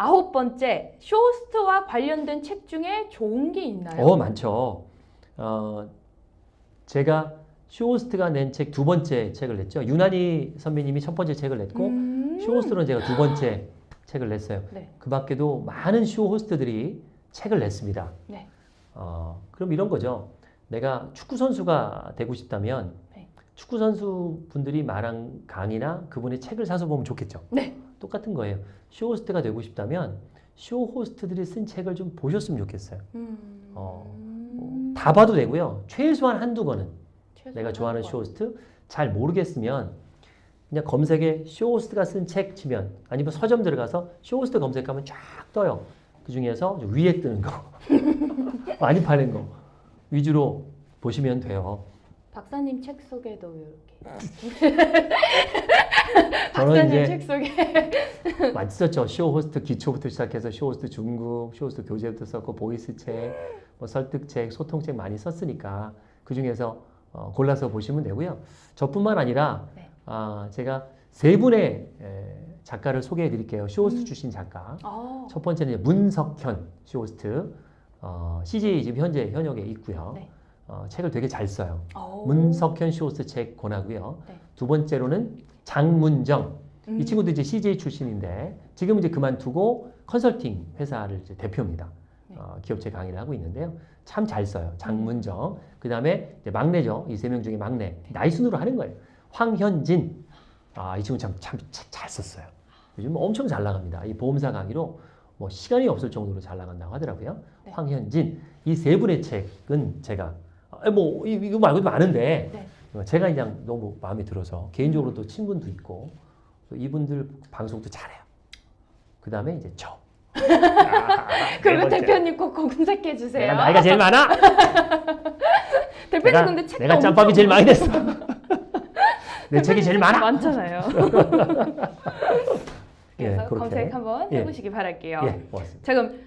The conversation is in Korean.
아홉 번째 쇼호스트와 관련된 책 중에 좋은 게 있나요? 어 많죠. 어, 제가 쇼호스트가 낸 책 두 번째 책을 냈죠. 유난희 선배님이 첫 번째 책을 냈고 음. 쇼호스트는 제가 두 번째 책을 냈어요. 네. 그 밖에도 많은 쇼호스트들이 책을 냈습니다. 네. 어, 그럼 이런 거죠. 내가 축구 선수가 되고 싶다면 네. 축구 선수 분들이 말한 강의나 그분의 책을 사서 보면 좋겠죠. 네. 똑같은 거예요. 쇼호스트가 되고 싶다면 쇼호스트들이 쓴 책을 좀 보셨으면 좋겠어요. 음. 어, 뭐, 다 봐도 되고요. 최소한 한두 권은 최소한 내가 좋아하는. 쇼호스트 잘 모르겠으면 그냥 검색에 쇼호스트가 쓴 책 치면 아니면 서점 들어가서 쇼호스트 검색하면 쫙 떠요. 그 중에서 위에 뜨는 거 많이 파는 거 위주로 보시면 돼요. 박사님 책 소개도 이렇게. 저는 이제 책 소개. 많이 썼죠. 쇼호스트 기초부터 시작해서 쇼호스트 중급, 쇼호스트 교재부터 썼고 보이스 책, 뭐 설득책, 소통책 많이 썼으니까 그 중에서 어, 골라서 보시면 되고요. 저뿐만 아니라 네. 아, 제가 세 분의 에, 작가를 소개해 드릴게요. 쇼호스트 음. 출신 작가. 어. 첫 번째는 이제 문석현 쇼호스트. 어, CJ 지금 현재 현역에 있고요. 네. 어, 책을 되게 잘 써요. 오. 문석현 쇼호스트 책 권하고요. 네. 두 번째로는 장문정. 음. 이 친구도 이제 CJ 출신인데 지금 이제 그만두고 컨설팅 회사를 이제 대표입니다. 네. 어, 기업체 강의를 하고 있는데요. 참 잘 써요. 장문정. 그 다음에 막내죠. 이 세 명 중에 막내. 나이 순으로 하는 거예요. 황현진. 아, 이 친구 참, 참, 잘 썼어요. 요즘 엄청 잘 나갑니다. 이 보험사 강의로 뭐 시간이 없을 정도로 잘 나간다고 하더라고요. 네. 황현진. 이 세 분의 책은 제가, 아, 뭐, 이- 이거 말고도 많은데, 네. 어, 제가 그냥 너무 마음에 들어서 개인적으로도 친분도 있고 또 이분들 방송도 잘해요. 그 다음에 이제 저. 그리고 네. 대표님 꼭 검색해 주세요. 내가 나이가 제일 많아. 대표님 내가, 근데 책도 내가 짬밥이 제일 많이 됐어. 내 책이 제일 많아. 많잖아요. 예, 그래서 그렇게. 검색 한번 예. 해보시기 바랄게요. 예, 고맙습니다. 자 그럼